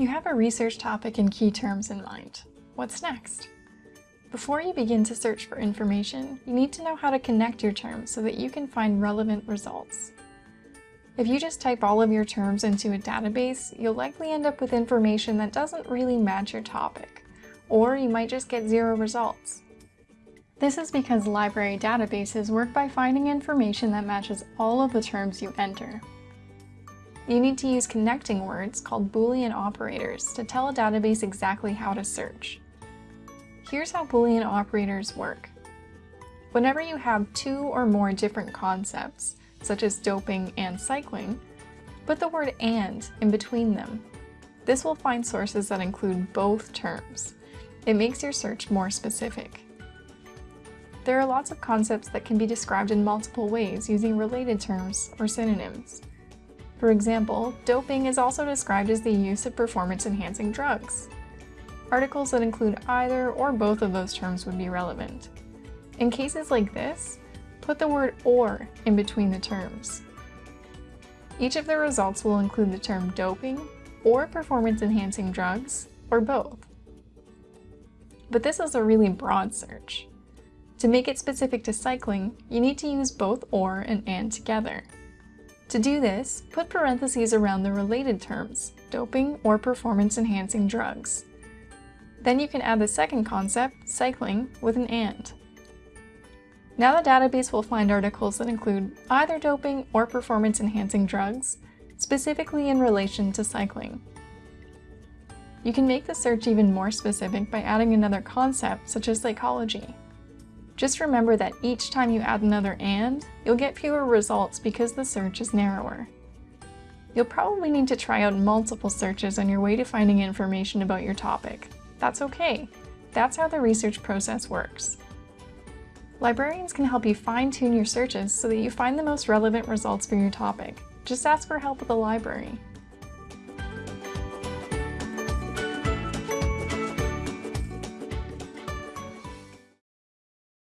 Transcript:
You have a research topic and key terms in mind. What's next? Before you begin to search for information, you need to know how to connect your terms so that you can find relevant results. If you just type all of your terms into a database, you'll likely end up with information that doesn't really match your topic, or you might just get zero results. This is because library databases work by finding information that matches all of the terms you enter. You need to use connecting words called Boolean operators to tell a database exactly how to search. Here's how Boolean operators work. Whenever you have two or more different concepts, such as doping and cycling, put the word AND in between them. This will find sources that include both terms. It makes your search more specific. There are lots of concepts that can be described in multiple ways using related terms or synonyms. For example, doping is also described as the use of performance-enhancing drugs. Articles that include either or both of those terms would be relevant. In cases like this, put the word or in between the terms. Each of the results will include the term doping, or performance-enhancing drugs, or both. But this is a really broad search. To make it specific to cycling, you need to use both or and and together. To do this, put parentheses around the related terms, doping or performance-enhancing drugs. Then you can add the second concept, cycling, with an AND. Now the database will find articles that include either doping or performance-enhancing drugs, specifically in relation to cycling. You can make the search even more specific by adding another concept, such as psychology. Just remember that each time you add another AND, you'll get fewer results because the search is narrower. You'll probably need to try out multiple searches on your way to finding information about your topic. That's okay. That's how the research process works. Librarians can help you fine-tune your searches so that you find the most relevant results for your topic. Just ask for help at the library.